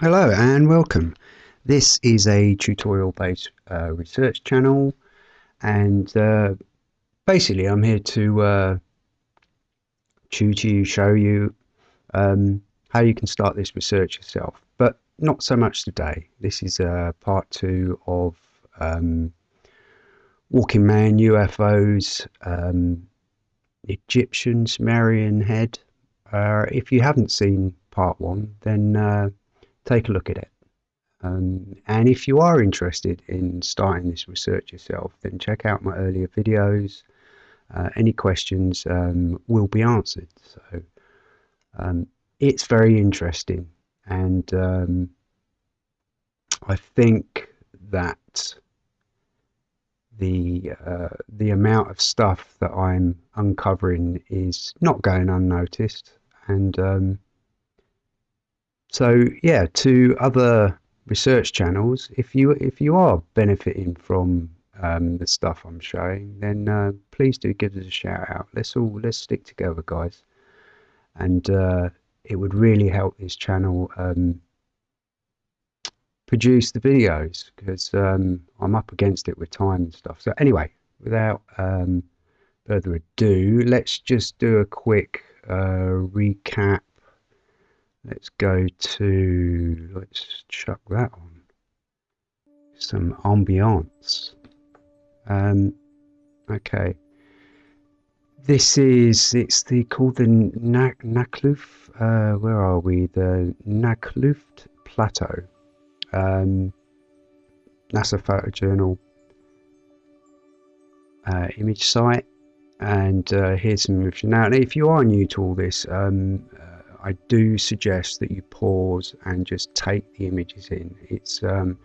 Hello and welcome. This is a tutorial based uh, research channel and uh, basically I'm here to uh, tutor you, show you um, how you can start this research yourself but not so much today. This is uh, part two of um, Walking Man, UFOs, um, Egyptian Sumerian head. Uh, if you haven't seen part one then uh, take a look at it. Um, and if you are interested in starting this research yourself, then check out my earlier videos. Uh, any questions um, will be answered. So um, it's very interesting, and um, I think that the uh, the amount of stuff that I'm uncovering is not going unnoticed, and um, so yeah, to other research channels, if you if you are benefiting from um, the stuff I'm showing, then uh, please do give us a shout out. Let's all let's stick together, guys, and uh, it would really help this channel um, produce the videos because um, I'm up against it with time and stuff. So anyway, without um, further ado, let's just do a quick uh, recap let's go to let's chuck that on. Some ambiance. Um okay. This is it's the called the Nakluf uh where are we? The Naukluft plateau. Um NASA photojournal uh, image site. And uh, here's some information. Now if you are new to all this um, I do suggest that you pause and just take the images in. It's um,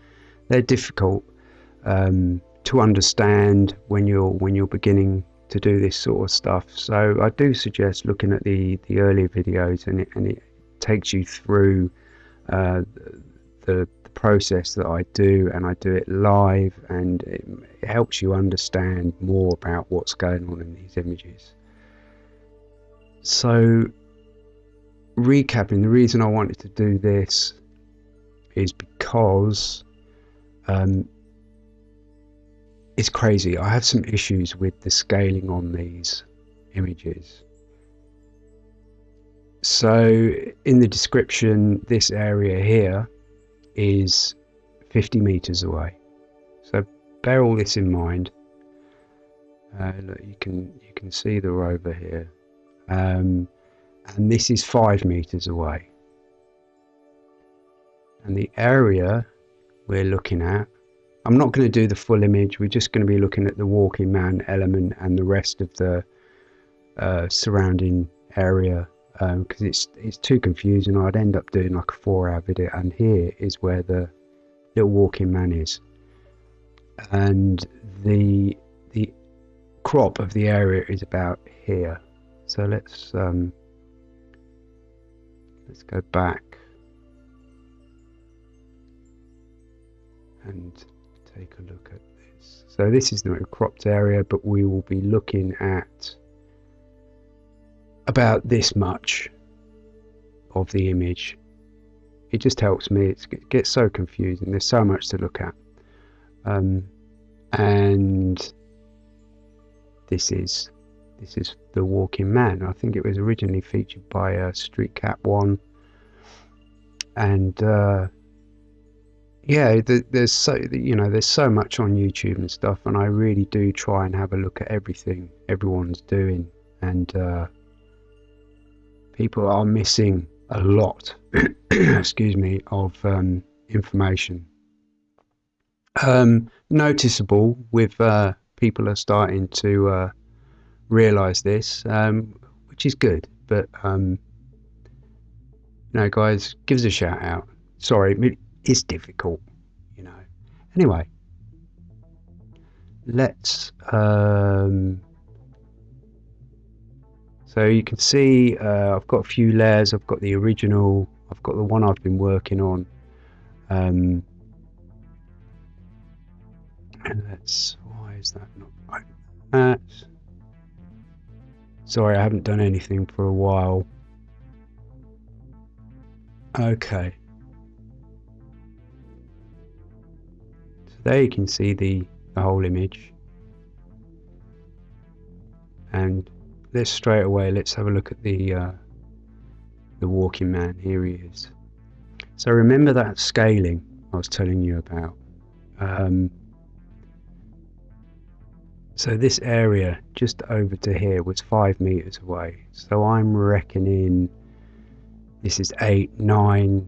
they're difficult um, to understand when you're when you're beginning to do this sort of stuff. So I do suggest looking at the the earlier videos and it and it takes you through uh, the, the process that I do and I do it live and it, it helps you understand more about what's going on in these images. So recapping, the reason I wanted to do this is because um, it's crazy. I have some issues with the scaling on these images. So in the description, this area here is 50 meters away. So bear all this in mind. Uh, look, you can you can see the rover here. Um, and this is five meters away. And the area we're looking at, I'm not going to do the full image, we're just going to be looking at the walking man element and the rest of the uh, surrounding area because um, it's it's too confusing. I'd end up doing like a four hour video and here is where the little walking man is and the the crop of the area is about here so let's um, Let's go back and take a look at this. So this is the cropped area, but we will be looking at about this much of the image. It just helps me. It's, it gets so confusing. There's so much to look at. Um, and this is this is The Walking Man. I think it was originally featured by uh, Street Cat One, and uh, yeah, the, there's so you know there's so much on YouTube and stuff, and I really do try and have a look at everything everyone's doing, and uh, people are missing a lot. excuse me of um, information. Um, noticeable with uh, people are starting to realize this, um, which is good. But um, no, guys, give us a shout out. Sorry, it's difficult, you know. Anyway, let's. Um, so you can see uh, I've got a few layers. I've got the original. I've got the one I've been working on. Um, and let's. Why is that not right? That's Sorry, I haven't done anything for a while. Okay. So there you can see the, the whole image. And let's straight away, let's have a look at the, uh, the walking man. Here he is. So remember that scaling I was telling you about. Um, so this area just over to here was five meters away so I'm reckoning this is eight nine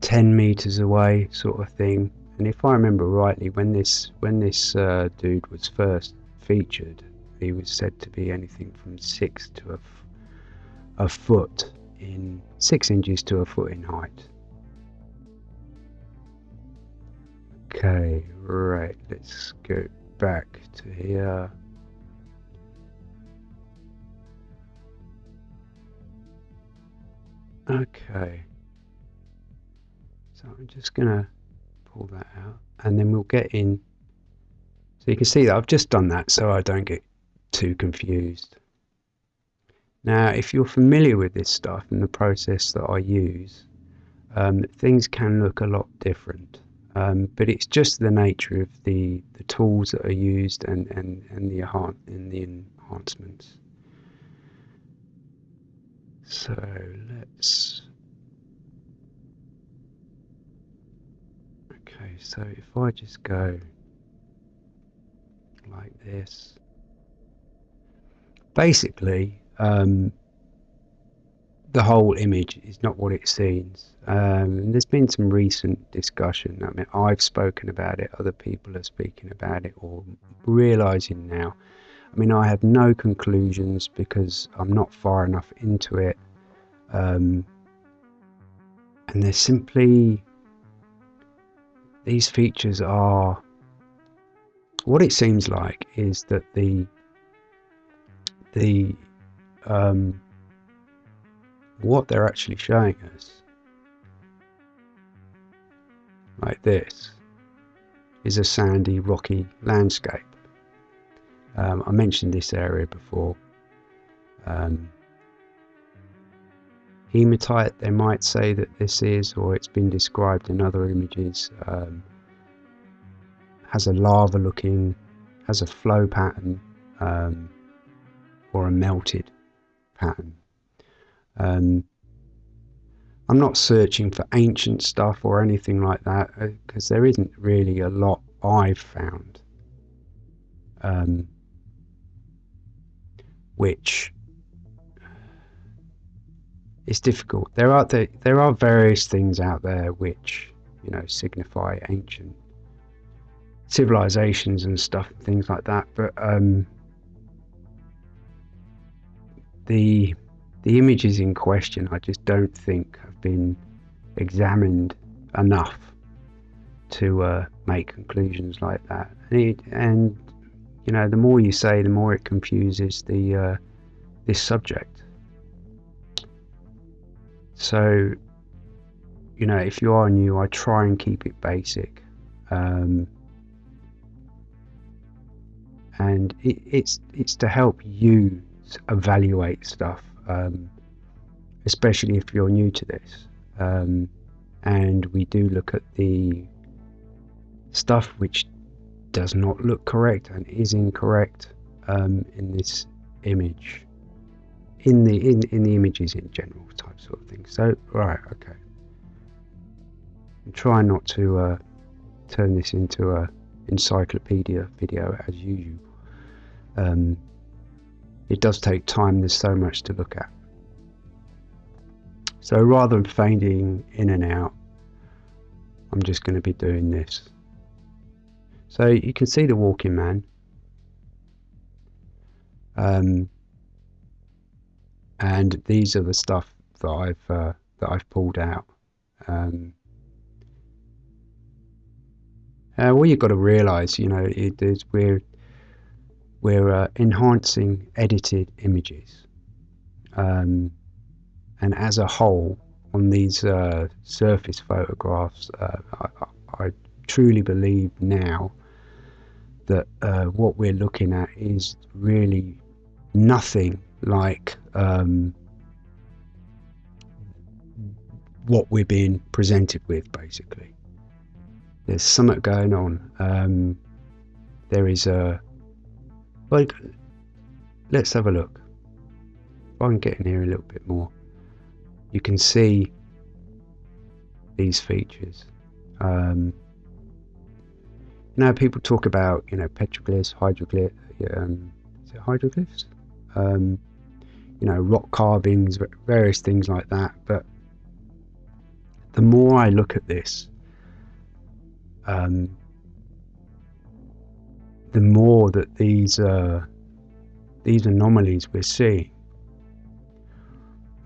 ten meters away sort of thing and if I remember rightly when this when this uh, dude was first featured he was said to be anything from six to a, a foot in six inches to a foot in height. Okay, right, let's go back to here. Okay, so I'm just gonna pull that out and then we'll get in. So you can see that I've just done that so I don't get too confused. Now, if you're familiar with this stuff and the process that I use, um, things can look a lot different. Um, but it's just the nature of the, the tools that are used and, and, and, the, and the enhancements. So let's. Okay, so if I just go like this basically, um, the whole image is not what it seems. Um, there's been some recent discussion. I mean, I've spoken about it, other people are speaking about it, or realizing now. I mean, I have no conclusions because I'm not far enough into it. Um, and they're simply, these features are, what it seems like is that the the um, what they're actually showing us like this is a sandy rocky landscape um, I mentioned this area before um, hematite they might say that this is or it's been described in other images um, has a lava looking has a flow pattern um, or a melted pattern. Um, I'm not searching for ancient stuff or anything like that because uh, there isn't really a lot I've found um, which is difficult. There are there, there are various things out there which you know signify ancient civilizations and stuff, things like that. But um, the the images in question I just don't think have been examined enough to uh, make conclusions like that. And, it, and, you know, the more you say, the more it confuses the uh, this subject. So, you know, if you are new, I try and keep it basic. Um, and it, it's it's to help you evaluate stuff, um, especially if you're new to this. Um, and we do look at the stuff which does not look correct and is incorrect um, in this image, in the in in the images in general type sort of thing. So right, okay. And try not to uh, turn this into a encyclopedia video as usual. Um, it does take time, there's so much to look at. So rather than fading in and out, I'm just going to be doing this. So you can see the walking man. Um, and these are the stuff that I've uh, that I've pulled out. Um, uh, you've got to realise, you know, it is we're we're uh, enhancing edited images. Um, and as a whole, on these uh, surface photographs, uh, I, I, truly believe now that uh, what we're looking at is really nothing like um, what we're being presented with, basically. there's something going on. Um, there is a like. Let's have a look. If I can get in here a little bit more, you can see these features. Um, people talk about you know petroglyphs, hydroglyphs. Um, hydroglyphs? Um, you know, rock carvings, various things like that. But the more I look at this, um, the more that these uh, these anomalies we're seeing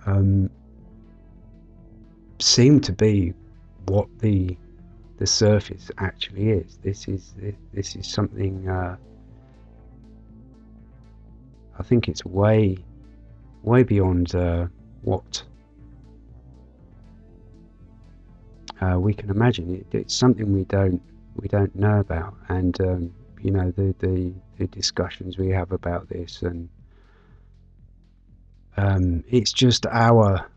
um, seem to be what the the surface actually is. This is this is something. Uh, I think it's way way beyond uh, what uh, we can imagine. It, it's something we don't we don't know about, and um, you know the, the, the discussions we have about this, and um, it's just our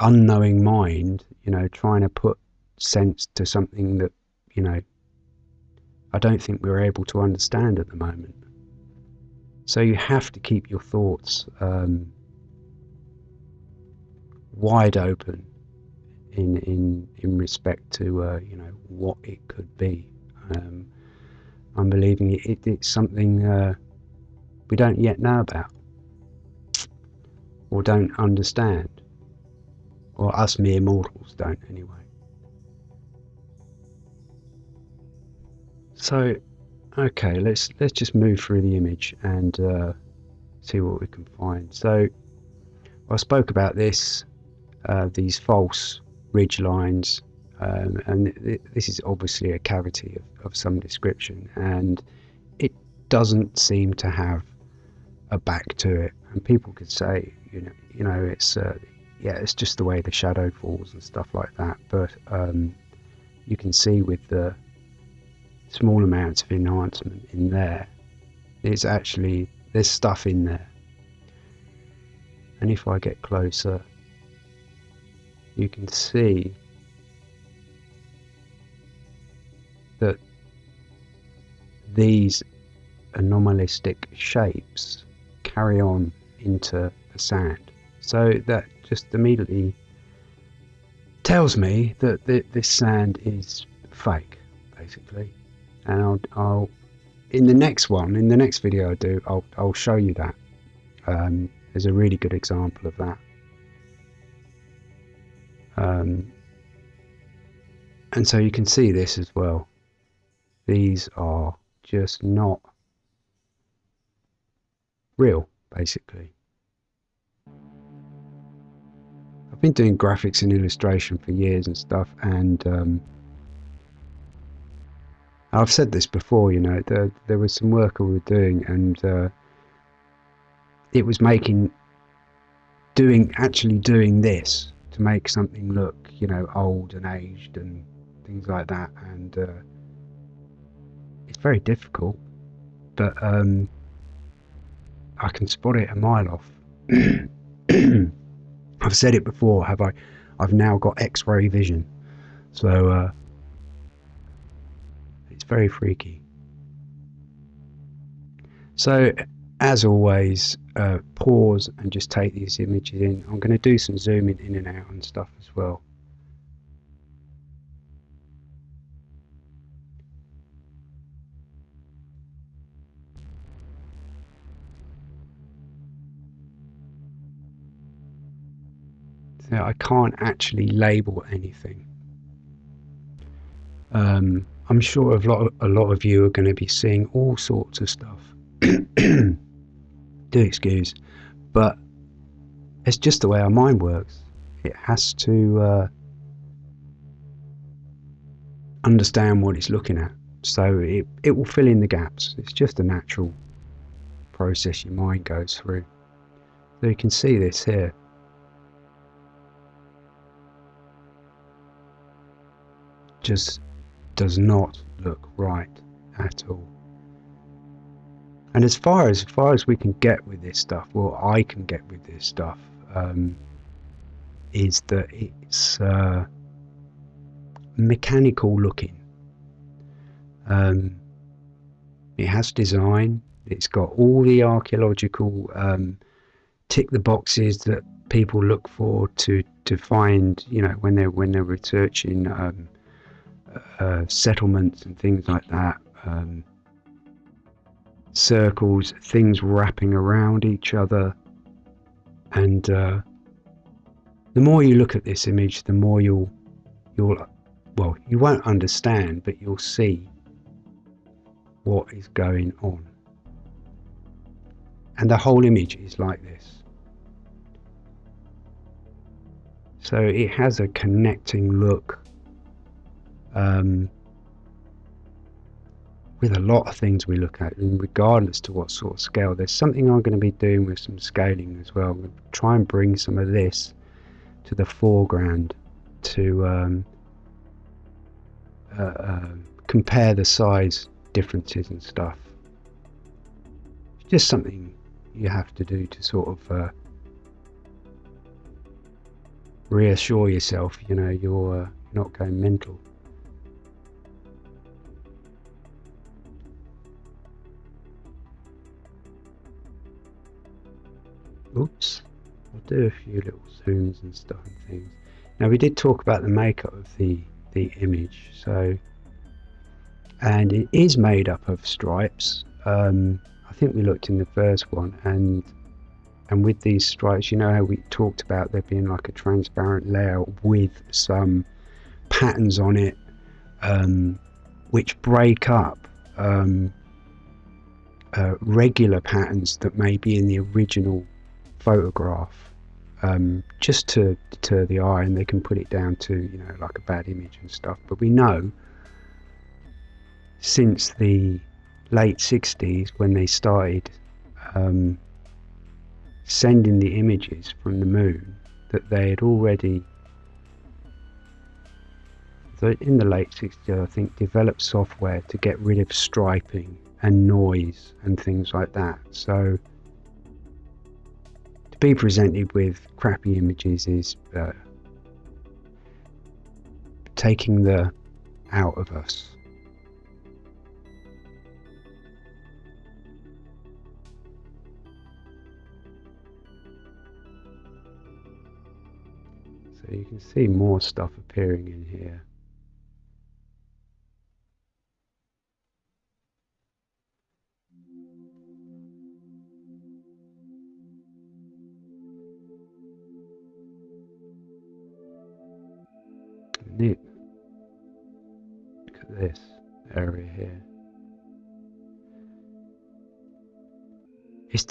unknowing mind, you know, trying to put sense to something that you know I don't think we're able to understand at the moment. So you have to keep your thoughts um, wide open in in in respect to uh, you know what it could be. Um, I'm believing it, it, it's something uh, we don't yet know about or don't understand, or us mere mortals don't anyway. So, okay, let's let's just move through the image and uh, see what we can find. So, I spoke about this, uh, these false ridge lines um, and th this is obviously a cavity of, of some description and it doesn't seem to have a back to it. And people could say you know you know it's uh, yeah it's just the way the shadow falls and stuff like that. But um, you can see with the small amounts of enhancement in there it's actually there's stuff in there. And if I get closer you can see that these anomalistic shapes carry on into the sand. So that just immediately tells me that th this sand is fake, basically. And I'll, I'll, in the next one, in the next video I do, I'll, I'll show you that. Um, there's a really good example of that. Um, and so you can see this as well. These are just not real, basically. I've been doing graphics and illustration for years and stuff, and um, I've said this before, you know, there, there was some work we were doing, and uh, it was making, doing, actually doing this to make something look, you know, old and aged and things like that. And uh, it's very difficult, but um, I can spot it a mile off. I've said it before, have I? I've now got X-ray vision, so uh, it's very freaky. So as always, uh, pause and just take these images in. I'm going to do some zooming in and out and stuff as well. I can't actually label anything. Um, I'm sure a lot, of, a lot of you are going to be seeing all sorts of stuff. do excuse, but it's just the way our mind works. It has to uh, understand what it's looking at, so it, it will fill in the gaps. It's just a natural process your mind goes through. So you can see this here. Just does not look right at all. And as far as, as far as we can get with this stuff, well, I can get with this stuff, um, is that it's uh, mechanical looking. Um, it has design. It's got all the archaeological um, tick the boxes that people look for to to find. You know when they're when they're researching um, uh, settlements and things like that. Um, circles, things wrapping around each other, and uh, the more you look at this image, the more you'll you'll well you won't understand, but you'll see what is going on. And the whole image is like this. So it has a connecting look um, with a lot of things we look at, and regardless to what sort of scale. There's something I'm going to be doing with some scaling as well. To try and bring some of this to the foreground to um, uh, uh, compare the size differences and stuff. It's just something you have to do to sort of uh, reassure yourself, you know, you're uh, not going mental. Oops. I'll do a few little zooms and stuff and things. Now we did talk about the makeup of the the image, so and it is made up of stripes. Um, I think we looked in the first one, and and with these stripes, you know how we talked about there being like a transparent layer with some patterns on it, um, which break up um, uh, regular patterns that may be in the original photograph um, just to deter the eye and they can put it down to you know like a bad image and stuff. But we know since the late 60s when they started um, sending the images from the moon that they had already in the late 60s I think developed software to get rid of striping and noise and things like that. So be presented with crappy images is uh, taking the out of us. So you can see more stuff appearing in here.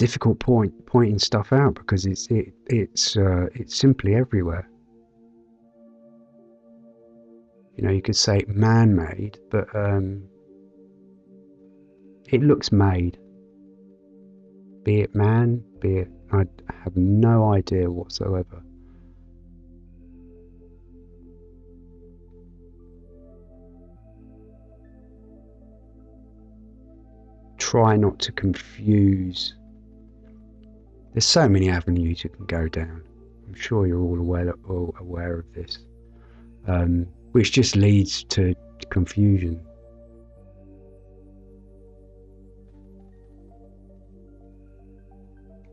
Difficult point pointing stuff out because it's it it's uh, it's simply everywhere. You know, you could say man-made, but um, it looks made. Be it man, be it I have no idea whatsoever. try not to confuse. There's so many avenues you can go down. I'm sure you're all aware, all aware of this, um, which just leads to confusion.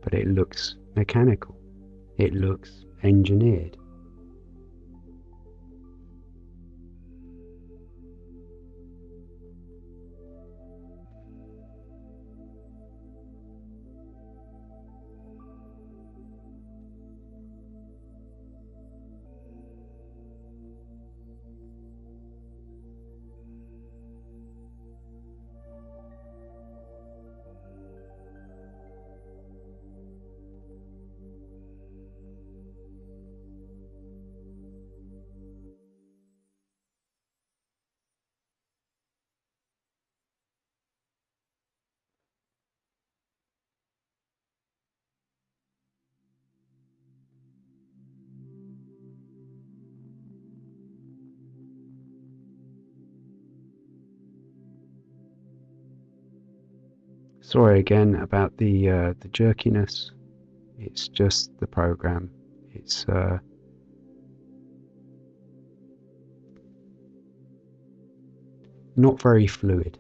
But it looks mechanical. It looks engineered. sorry again about the uh, the jerkiness. It's just the program. It's uh, not very fluid.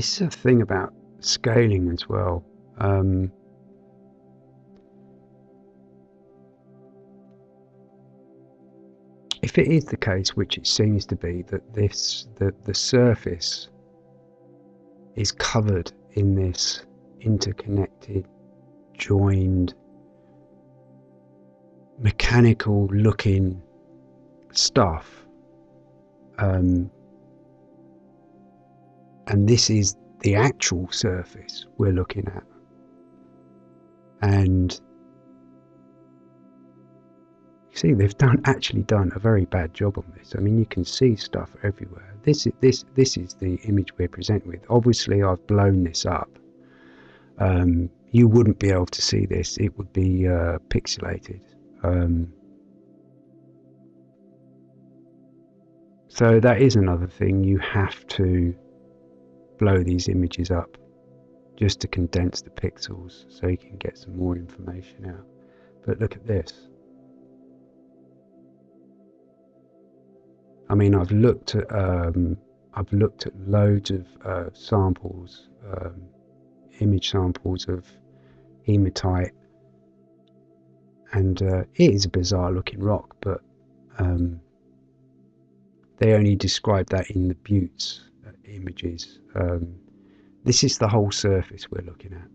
This is a thing about scaling as well. Um, if it is the case, which it seems to be, that this the, the surface is covered in this interconnected, joined, mechanical looking stuff. Um, and this is the actual surface we're looking at. And you see, they've done actually done a very bad job on this. I mean, you can see stuff everywhere. This is this this is the image we're presented with. Obviously, I've blown this up. Um, you wouldn't be able to see this; it would be uh, pixelated. Um, so that is another thing you have to blow these images up just to condense the pixels so you can get some more information out. But look at this. I mean, I've looked at um, I've looked at loads of uh, samples, um, image samples of hematite, and uh, it is a bizarre looking rock, but um, they only describe that in the buttes images. Um, this is the whole surface we're looking at.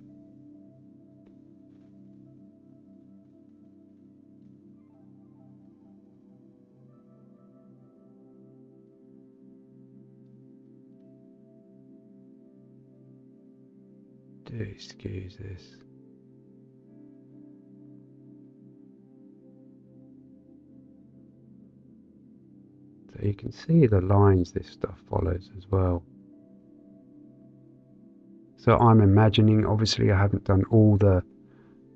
Do excuse this. So you can see the lines this stuff follows as well. So I'm imagining, obviously I haven't done all the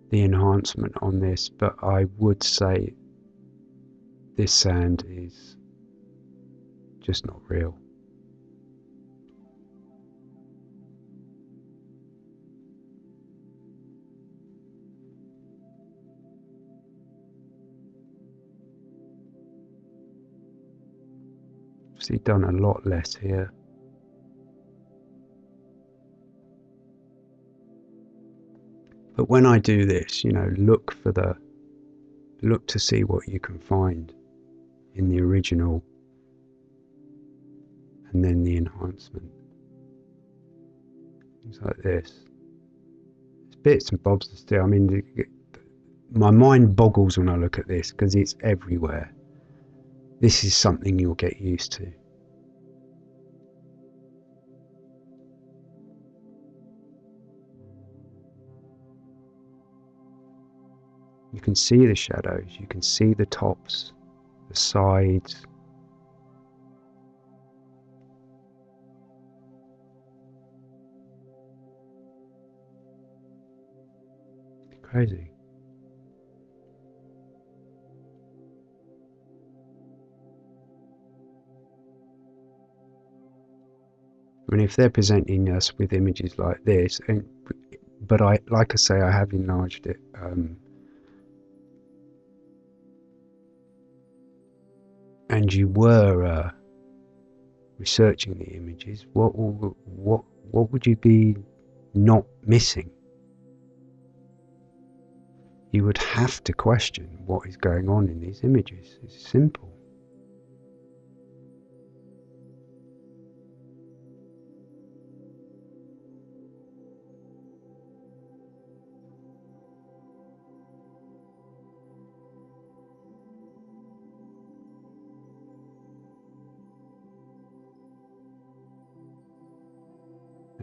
the enhancement on this, but I would say this sand is just not real. Obviously done a lot less here. But when I do this, you know, look for the, look to see what you can find in the original and then the enhancement. Things like this. It's bits and bobs still. I mean, my mind boggles when I look at this because it's everywhere. This is something you'll get used to. Can see the shadows, you can see the tops, the sides. Crazy. I mean, if they're presenting us with images like this, and but I, like I say, I have enlarged it um, and you were uh, researching the images, what what what would you be not missing? You would have to question what is going on in these images. It's simple.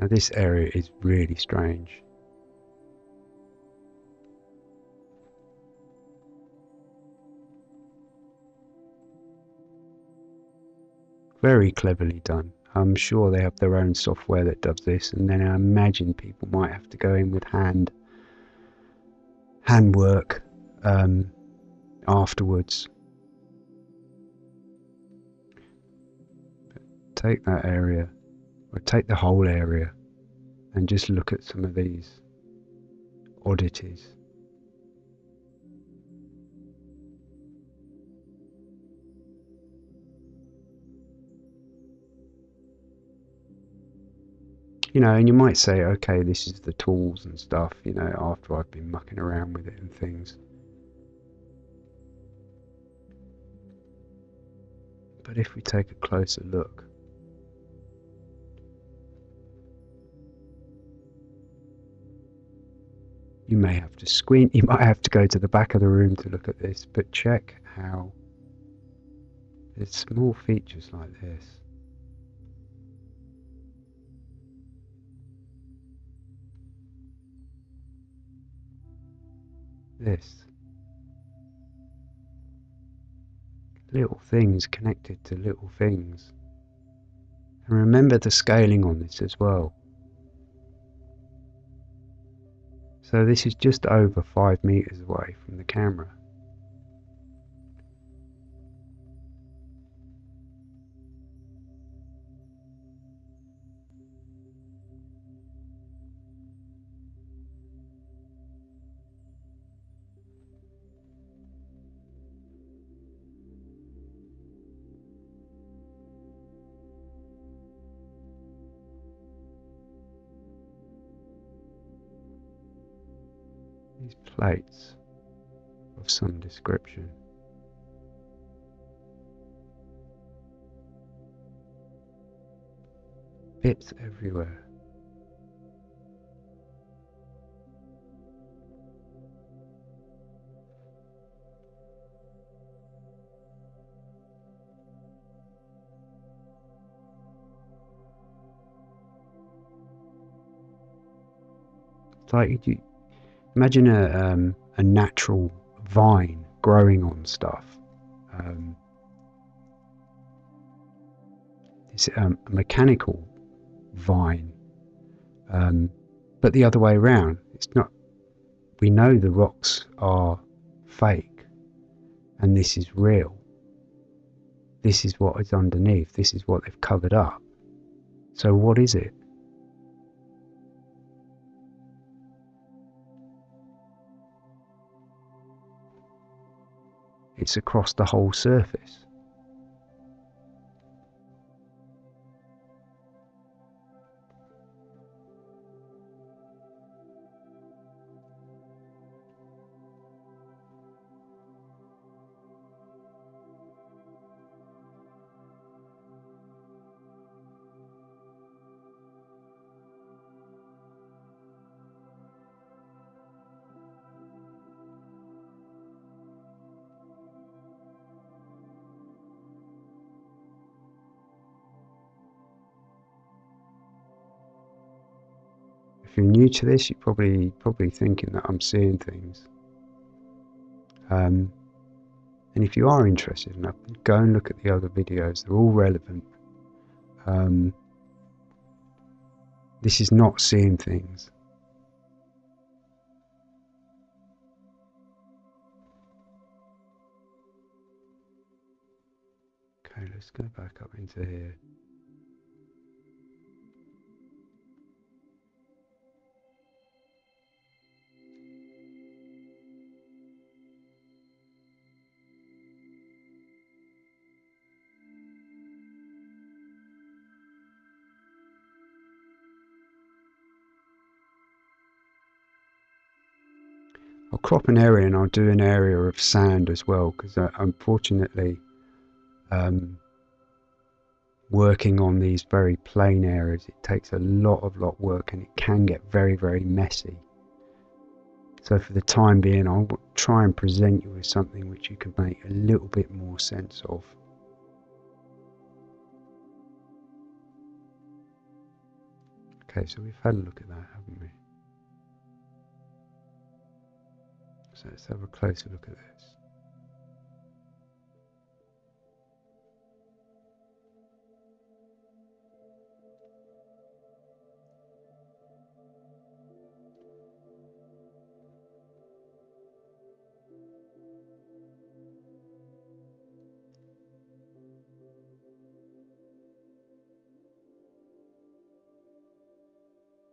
Now this area is really strange. Very cleverly done. I'm sure they have their own software that does this, and then I imagine people might have to go in with hand handwork um, afterwards. take that area, or take the whole area, and just look at some of these oddities. you know, and you might say, okay, this is the tools and stuff, you know, after I've been mucking around with it and things. But if we take a closer look, you may have to squint, you might have to go to the back of the room to look at this, but check how there's small features like this. this. Little things connected to little things. And remember the scaling on this as well. So this is just over 5 meters away from the camera. Plates of some description. Bits everywhere. It's like you, Imagine a, um, a natural vine growing on stuff. Um, it's a mechanical vine, um, but the other way around. It's not. We know the rocks are fake, and this is real. This is what is underneath. This is what they've covered up. So what is it? It's across the whole surface. New to this, you're probably probably thinking that I'm seeing things. Um, and if you are interested enough, go and look at the other videos. They're all relevant. Um, this is not seeing things. Okay, let's go back up into here. Crop an area and I'll do an area of sand as well because unfortunately um, working on these very plain areas. It takes a lot of lot work and it can get very very messy. So for the time being I'll try and present you with something which you can make a little bit more sense of. Okay so we've had a look at that haven't we So let's have a closer look at this.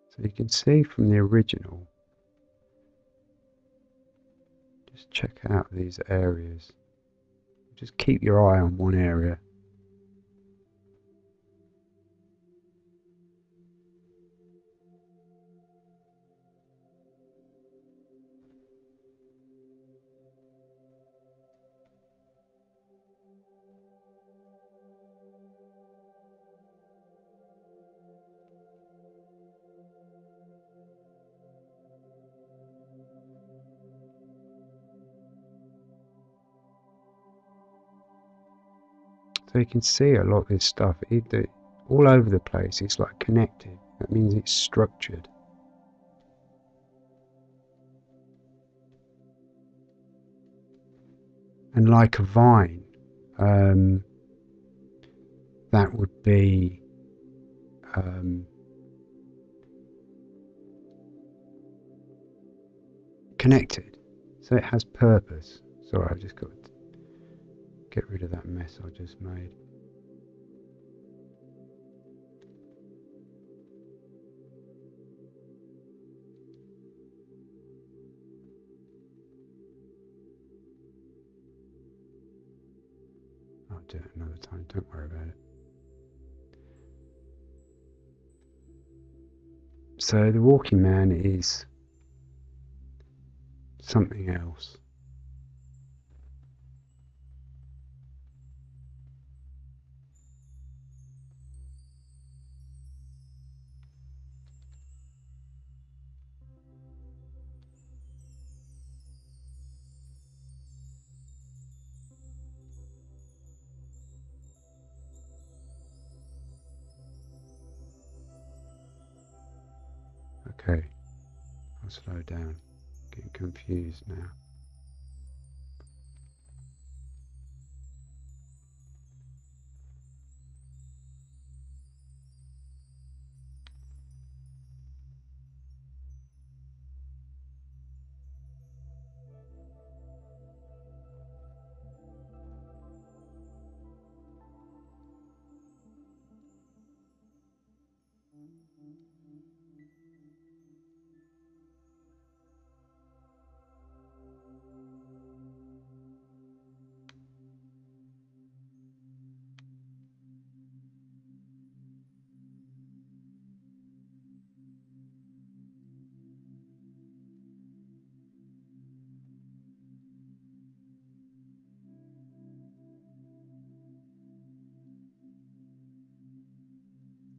So you can see from the original check out these areas. Just keep your eye on one area. You can see a lot of this stuff all over the place. It's like connected. That means it's structured. And like a vine, um, that would be um, connected. So it has purpose. Sorry, I just got get rid of that mess I just made. I'll do it another time, don't worry about it. So the walking man is something else. Now.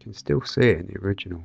Can still see it in the original.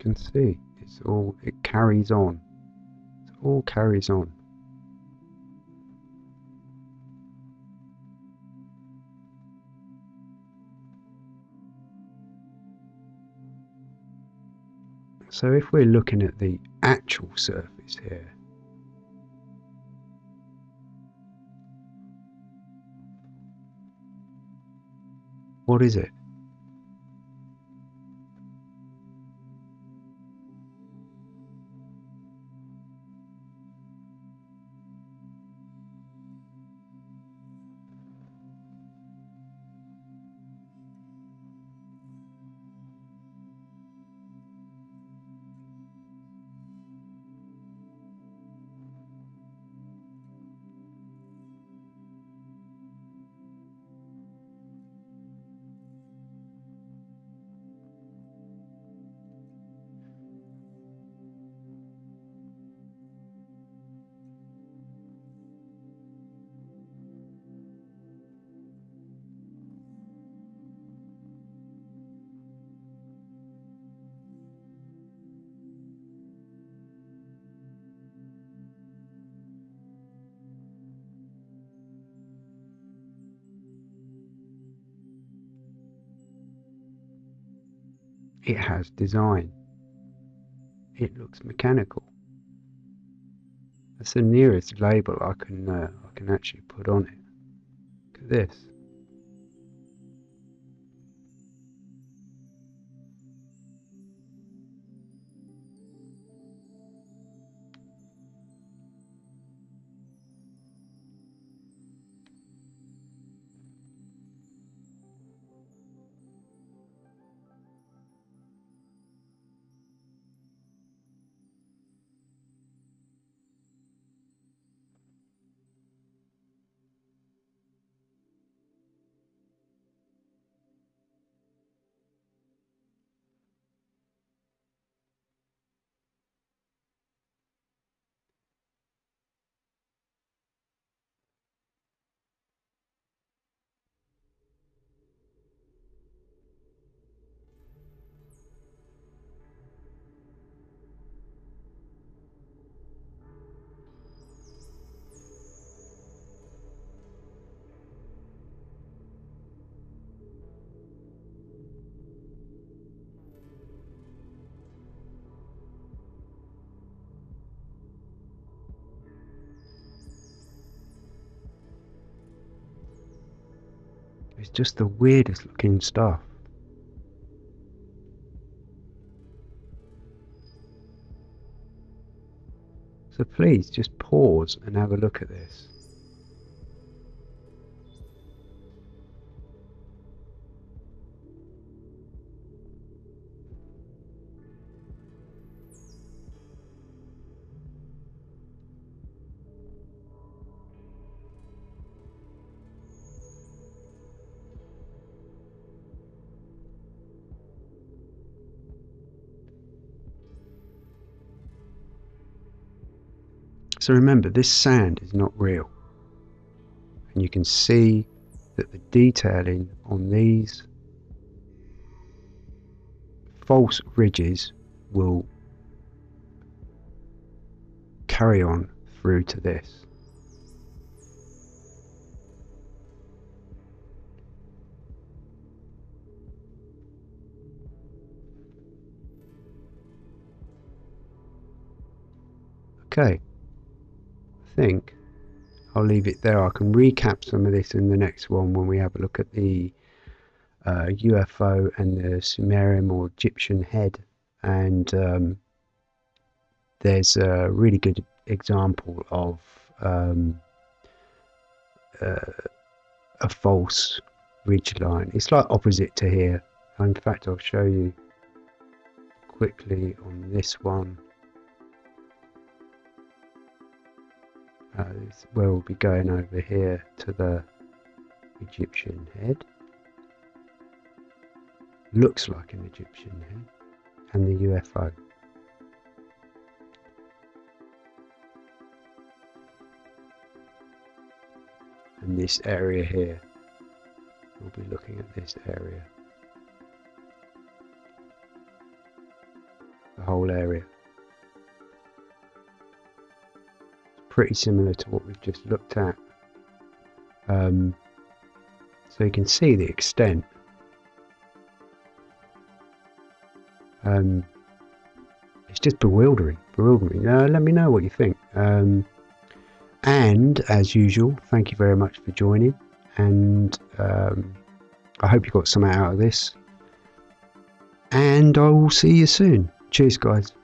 Can see. It's all it carries on. It all carries on. So if we're looking at the actual surface here what is it it has design. It looks mechanical. That's the nearest label I can uh, I can actually put on it. Look at this. It's just the weirdest looking stuff. So please just pause and have a look at this. So remember, this sand is not real. And you can see that the detailing on these false ridges will carry on through to this. Okay think I'll leave it there. I can recap some of this in the next one when we have a look at the uh, UFO and the Sumerian or Egyptian head. And um, there's a really good example of um, uh, a false ridge line. It's like opposite to here. In fact, I'll show you quickly on this one. Uh, where we'll be going over here to the Egyptian head. Looks like an Egyptian head. And the UFO. And this area here. We'll be looking at this area. The whole area. Pretty similar to what we've just looked at. Um, so you can see the extent. Um, it's just bewildering, bewildering. Uh, let me know what you think. Um, and as usual, thank you very much for joining. And um, I hope you got some out of this. And I will see you soon. Cheers, guys.